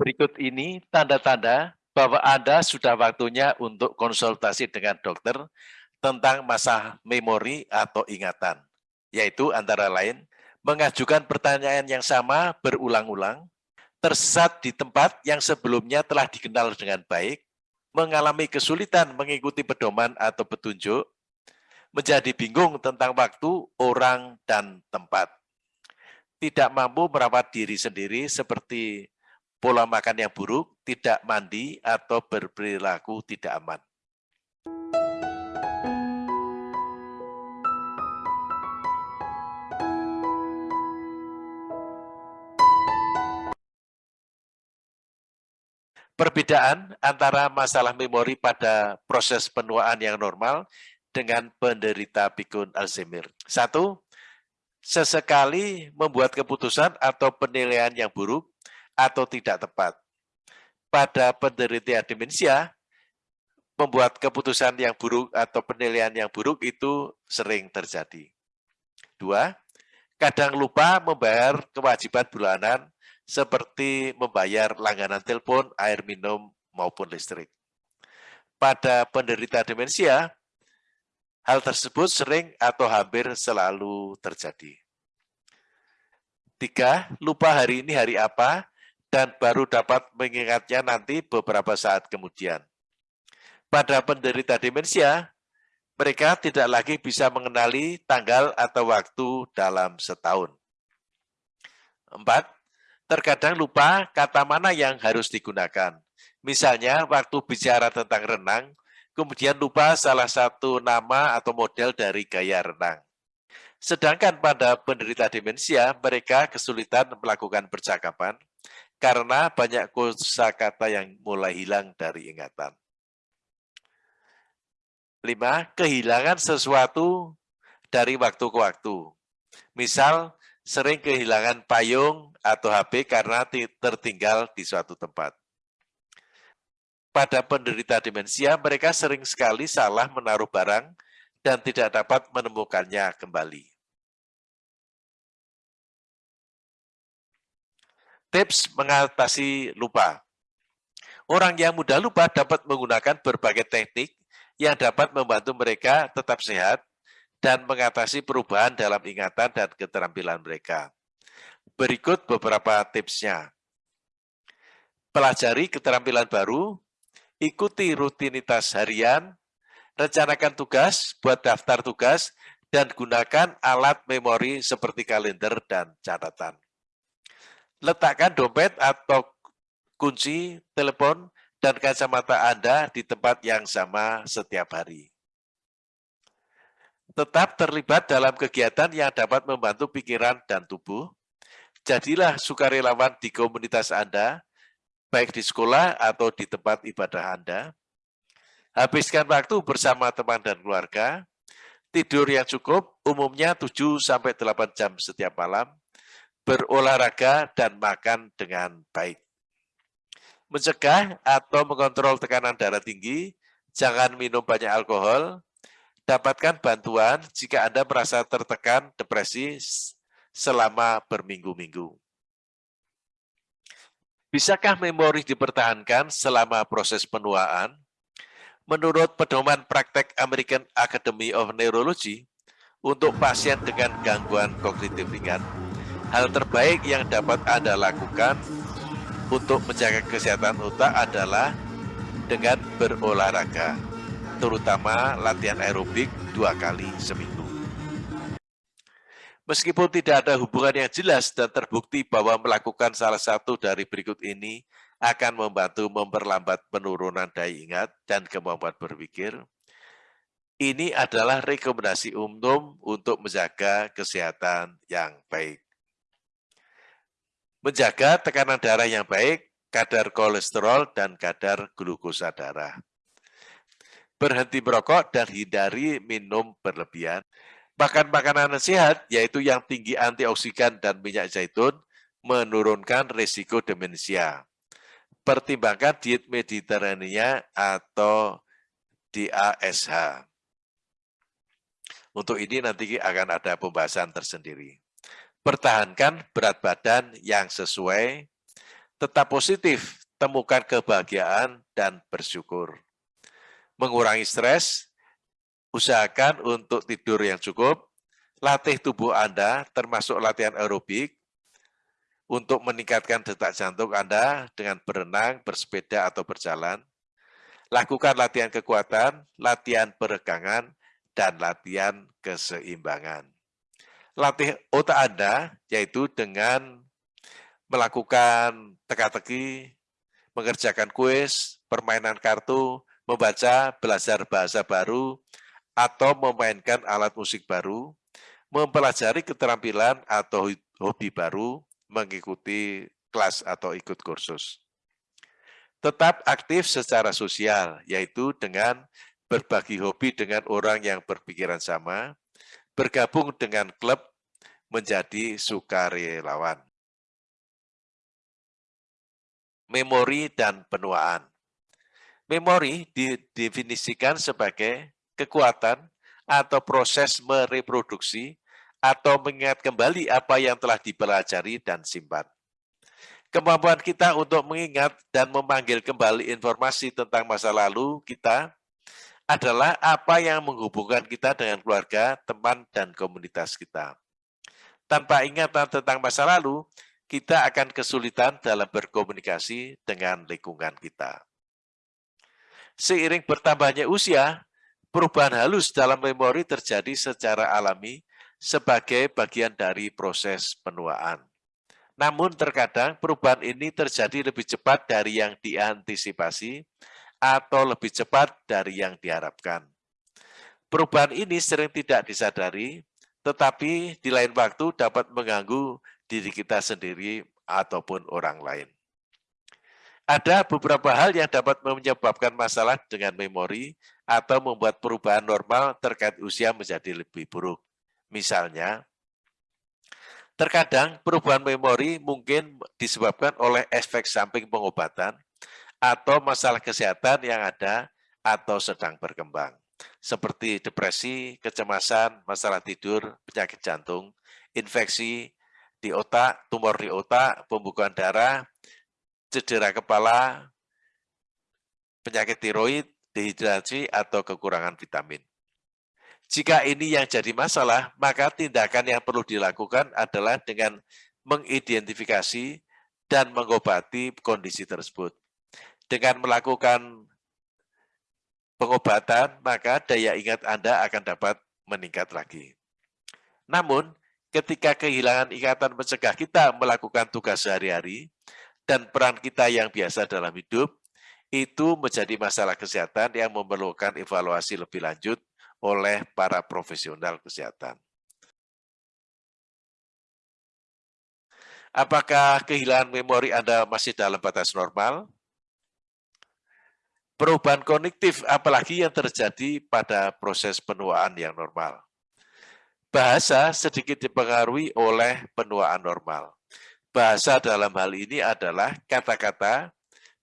Berikut ini tanda-tanda bahwa Anda sudah waktunya untuk konsultasi dengan dokter tentang masalah memori atau ingatan, yaitu antara lain mengajukan pertanyaan yang sama berulang-ulang, tersesat di tempat yang sebelumnya telah dikenal dengan baik, mengalami kesulitan mengikuti pedoman atau petunjuk, menjadi bingung tentang waktu, orang, dan tempat. Tidak mampu merawat diri sendiri seperti pola makan yang buruk, tidak mandi, atau berperilaku tidak aman. Perbedaan antara masalah memori pada proses penuaan yang normal dengan penderita pikun Alzheimer. Satu, sesekali membuat keputusan atau penilaian yang buruk atau tidak tepat. Pada penderita demensia, membuat keputusan yang buruk atau penilaian yang buruk itu sering terjadi. Dua, kadang lupa membayar kewajiban bulanan seperti membayar langganan telepon, air minum, maupun listrik. Pada penderita demensia, hal tersebut sering atau hampir selalu terjadi. Tiga, lupa hari ini hari apa, dan baru dapat mengingatnya nanti beberapa saat kemudian. Pada penderita demensia, mereka tidak lagi bisa mengenali tanggal atau waktu dalam setahun. Empat, terkadang lupa kata mana yang harus digunakan. Misalnya waktu bicara tentang renang, kemudian lupa salah satu nama atau model dari gaya renang. Sedangkan pada penderita demensia, mereka kesulitan melakukan percakapan karena banyak kata yang mulai hilang dari ingatan. Lima, kehilangan sesuatu dari waktu ke waktu. Misal, sering kehilangan payung atau HP karena tertinggal di suatu tempat. Pada penderita demensia, mereka sering sekali salah menaruh barang dan tidak dapat menemukannya kembali. Tips mengatasi lupa. Orang yang mudah lupa dapat menggunakan berbagai teknik yang dapat membantu mereka tetap sehat dan mengatasi perubahan dalam ingatan dan keterampilan mereka. Berikut beberapa tipsnya. Pelajari keterampilan baru, ikuti rutinitas harian, rencanakan tugas, buat daftar tugas, dan gunakan alat memori seperti kalender dan catatan. Letakkan dompet atau kunci, telepon, dan kacamata Anda di tempat yang sama setiap hari tetap terlibat dalam kegiatan yang dapat membantu pikiran dan tubuh. Jadilah sukarelawan di komunitas Anda, baik di sekolah atau di tempat ibadah Anda. Habiskan waktu bersama teman dan keluarga. Tidur yang cukup, umumnya 7-8 jam setiap malam. Berolahraga dan makan dengan baik. Mencegah atau mengontrol tekanan darah tinggi, jangan minum banyak alkohol, dapatkan bantuan jika Anda merasa tertekan depresi selama berminggu-minggu. Bisakah memori dipertahankan selama proses penuaan? Menurut pedoman praktek American Academy of Neurology, untuk pasien dengan gangguan kognitif ringan, hal terbaik yang dapat Anda lakukan untuk menjaga kesehatan otak adalah dengan berolahraga terutama latihan aerobik dua kali seminggu. Meskipun tidak ada hubungan yang jelas dan terbukti bahwa melakukan salah satu dari berikut ini akan membantu memperlambat penurunan daya ingat dan kemampuan berpikir, ini adalah rekomendasi umum untuk menjaga kesehatan yang baik. Menjaga tekanan darah yang baik, kadar kolesterol, dan kadar glukosa darah berhenti merokok dan hindari minum berlebihan. Makan makanan sehat, yaitu yang tinggi antioksidan dan minyak zaitun, menurunkan risiko demensia. Pertimbangkan diet Mediterania atau DASH. Untuk ini nanti akan ada pembahasan tersendiri. Pertahankan berat badan yang sesuai, Tetap positif, temukan kebahagiaan dan bersyukur. Mengurangi stres, usahakan untuk tidur yang cukup, latih tubuh Anda termasuk latihan aerobik untuk meningkatkan detak jantung Anda dengan berenang, bersepeda, atau berjalan. Lakukan latihan kekuatan, latihan peregangan, dan latihan keseimbangan. Latih otak Anda, yaitu dengan melakukan teka-teki, mengerjakan kuis, permainan kartu, membaca, belajar bahasa baru, atau memainkan alat musik baru, mempelajari keterampilan atau hobi baru, mengikuti kelas atau ikut kursus. Tetap aktif secara sosial, yaitu dengan berbagi hobi dengan orang yang berpikiran sama, bergabung dengan klub menjadi sukarelawan memori dan penuaan. Memori didefinisikan sebagai kekuatan atau proses mereproduksi atau mengingat kembali apa yang telah dipelajari dan simpan. Kemampuan kita untuk mengingat dan memanggil kembali informasi tentang masa lalu kita adalah apa yang menghubungkan kita dengan keluarga, teman, dan komunitas kita. Tanpa ingatan tentang masa lalu, kita akan kesulitan dalam berkomunikasi dengan lingkungan kita. Seiring bertambahnya usia, perubahan halus dalam memori terjadi secara alami sebagai bagian dari proses penuaan. Namun terkadang perubahan ini terjadi lebih cepat dari yang diantisipasi atau lebih cepat dari yang diharapkan. Perubahan ini sering tidak disadari, tetapi di lain waktu dapat mengganggu diri kita sendiri ataupun orang lain. Ada beberapa hal yang dapat menyebabkan masalah dengan memori atau membuat perubahan normal terkait usia menjadi lebih buruk. Misalnya, terkadang perubahan memori mungkin disebabkan oleh efek samping pengobatan atau masalah kesehatan yang ada atau sedang berkembang, seperti depresi, kecemasan, masalah tidur, penyakit jantung, infeksi, di otak, tumor di otak, pembukaan darah, cedera kepala, penyakit tiroid, dehidrasi, atau kekurangan vitamin. Jika ini yang jadi masalah, maka tindakan yang perlu dilakukan adalah dengan mengidentifikasi dan mengobati kondisi tersebut. Dengan melakukan pengobatan, maka daya ingat Anda akan dapat meningkat lagi. Namun, ketika kehilangan ikatan mencegah kita melakukan tugas sehari-hari dan peran kita yang biasa dalam hidup, itu menjadi masalah kesehatan yang memerlukan evaluasi lebih lanjut oleh para profesional kesehatan. Apakah kehilangan memori Anda masih dalam batas normal? Perubahan kognitif apalagi yang terjadi pada proses penuaan yang normal. Bahasa sedikit dipengaruhi oleh penuaan normal. Bahasa dalam hal ini adalah kata-kata,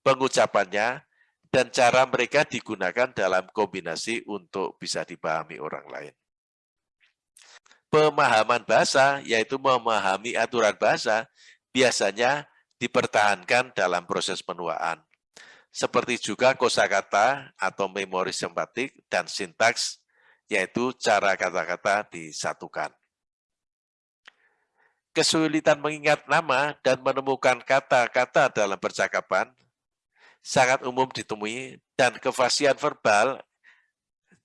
pengucapannya, dan cara mereka digunakan dalam kombinasi untuk bisa dipahami orang lain. Pemahaman bahasa, yaitu memahami aturan bahasa, biasanya dipertahankan dalam proses penuaan. Seperti juga kosakata atau memori sempatik dan sintaks yaitu cara kata-kata disatukan. Kesulitan mengingat nama dan menemukan kata-kata dalam percakapan sangat umum ditemui dan kefasian verbal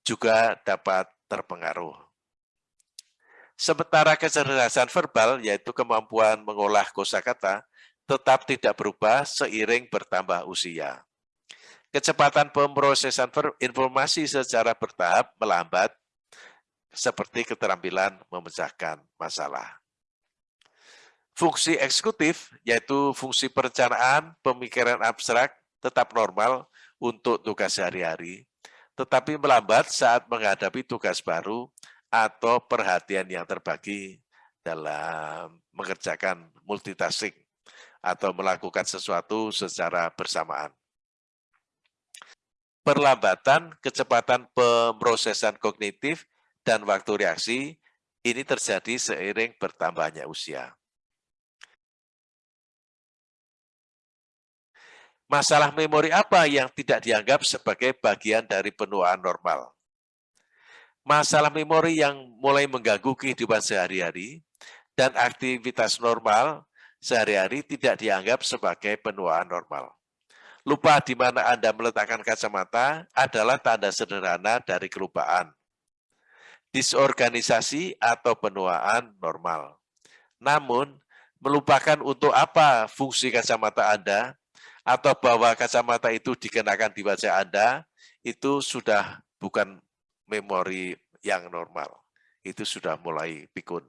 juga dapat terpengaruh. Sementara kecerdasan verbal, yaitu kemampuan mengolah kosakata, tetap tidak berubah seiring bertambah usia. Kecepatan pemrosesan informasi secara bertahap melambat, seperti keterampilan memecahkan masalah. Fungsi eksekutif, yaitu fungsi perencanaan, pemikiran abstrak, tetap normal untuk tugas sehari-hari, tetapi melambat saat menghadapi tugas baru atau perhatian yang terbagi dalam mengerjakan multitasking atau melakukan sesuatu secara bersamaan perlambatan kecepatan pemrosesan kognitif dan waktu reaksi ini terjadi seiring bertambahnya usia. Masalah memori apa yang tidak dianggap sebagai bagian dari penuaan normal? Masalah memori yang mulai mengganggu kehidupan sehari-hari dan aktivitas normal sehari-hari tidak dianggap sebagai penuaan normal. Lupa di mana Anda meletakkan kacamata adalah tanda sederhana dari kelupaan. Disorganisasi atau penuaan normal. Namun, melupakan untuk apa fungsi kacamata Anda atau bahwa kacamata itu dikenakan di wajah Anda, itu sudah bukan memori yang normal. Itu sudah mulai pikun.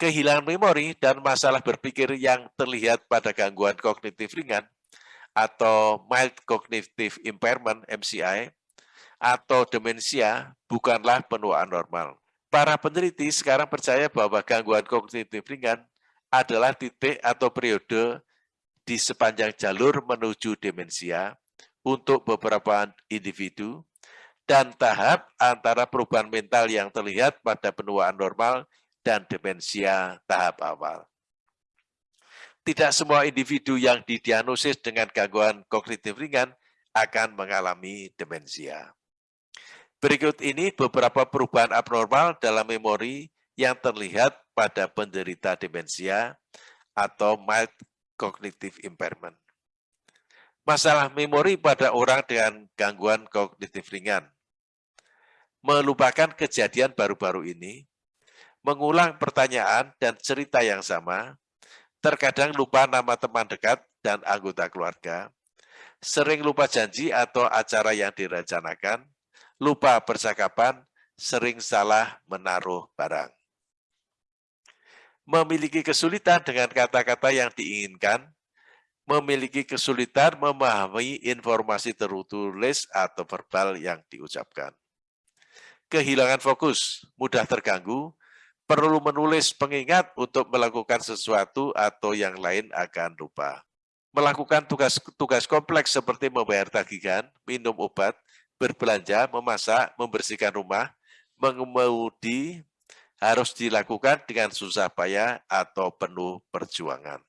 Kehilangan memori dan masalah berpikir yang terlihat pada gangguan kognitif ringan atau mild cognitive impairment MCI atau demensia bukanlah penuaan normal. Para peneliti sekarang percaya bahwa gangguan kognitif ringan adalah titik atau periode di sepanjang jalur menuju demensia untuk beberapa individu dan tahap antara perubahan mental yang terlihat pada penuaan normal dan demensia tahap awal. Tidak semua individu yang didiagnosis dengan gangguan kognitif ringan akan mengalami demensia. Berikut ini beberapa perubahan abnormal dalam memori yang terlihat pada penderita demensia atau mild cognitive impairment. Masalah memori pada orang dengan gangguan kognitif ringan melupakan kejadian baru-baru ini, mengulang pertanyaan dan cerita yang sama, terkadang lupa nama teman dekat dan anggota keluarga, sering lupa janji atau acara yang direncanakan, lupa percakapan, sering salah menaruh barang. Memiliki kesulitan dengan kata-kata yang diinginkan, memiliki kesulitan memahami informasi tertulis atau verbal yang diucapkan kehilangan fokus, mudah terganggu, perlu menulis pengingat untuk melakukan sesuatu atau yang lain akan lupa. Melakukan tugas-tugas kompleks seperti membayar tagihan, minum obat, berbelanja, memasak, membersihkan rumah, mengemudi harus dilakukan dengan susah payah atau penuh perjuangan.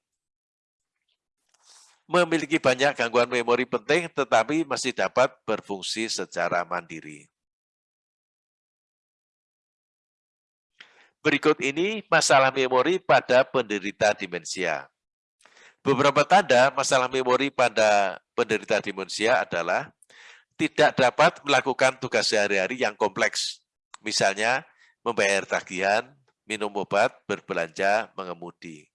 Memiliki banyak gangguan memori penting tetapi masih dapat berfungsi secara mandiri. Berikut ini masalah memori pada penderita demensia. Beberapa tanda masalah memori pada penderita demensia adalah tidak dapat melakukan tugas sehari-hari yang kompleks. Misalnya, membayar tagihan, minum obat, berbelanja, mengemudi.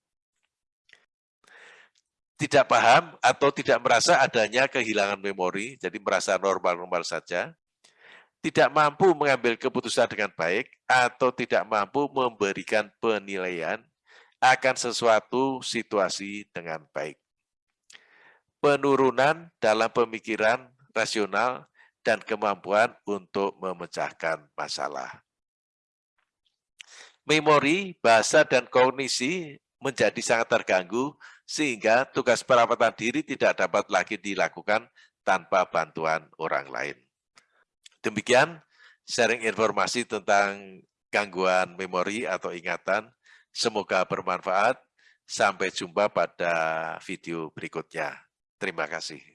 Tidak paham atau tidak merasa adanya kehilangan memori, jadi merasa normal-normal saja tidak mampu mengambil keputusan dengan baik atau tidak mampu memberikan penilaian akan sesuatu situasi dengan baik. Penurunan dalam pemikiran rasional dan kemampuan untuk memecahkan masalah. Memori, bahasa, dan kognisi menjadi sangat terganggu sehingga tugas perawatan diri tidak dapat lagi dilakukan tanpa bantuan orang lain. Demikian sharing informasi tentang gangguan memori atau ingatan. Semoga bermanfaat. Sampai jumpa pada video berikutnya. Terima kasih.